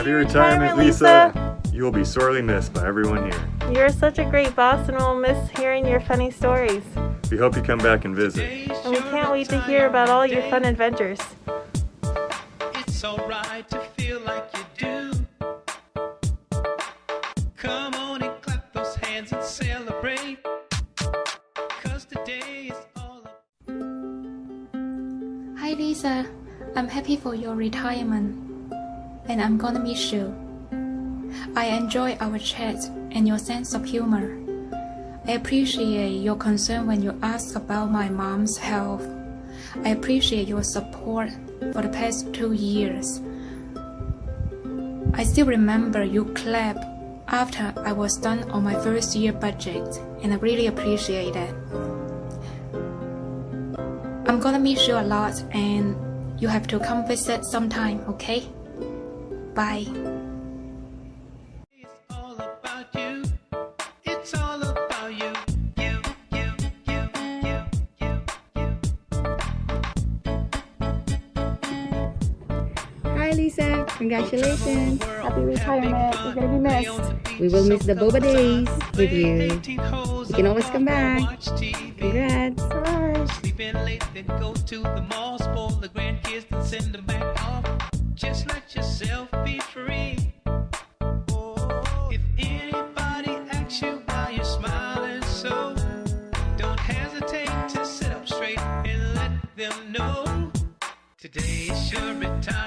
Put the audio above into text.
Happy retirement, Lisa. You will be sorely missed by everyone here. You're such a great boss and we'll miss hearing your funny stories. We hope you come back and visit. And we can't wait to hear about all your fun adventures. It's alright to feel like you do. Come on and clap those hands and celebrate. Cause today is all Hi Lisa, I'm happy for your retirement and I'm gonna miss you. I enjoy our chat and your sense of humor. I appreciate your concern when you ask about my mom's health. I appreciate your support for the past two years. I still remember you clapped after I was done on my first year budget, and I really appreciate that. I'm gonna miss you a lot, and you have to come visit sometime, okay? Bye. It's all about you. It's all about you. You, you, you, you, you, you. Hi Lisa, congratulations. Happy retirement. You're gonna be missed. We will miss the boba days with you. You can always come back. Congrats. Bye. Sleeping late, then go to the mall, spoil the grandkids, then send them back off. Just let yourself be free. Oh, if anybody asks you why you're smiling so, don't hesitate to sit up straight and let them know. Today is your retirement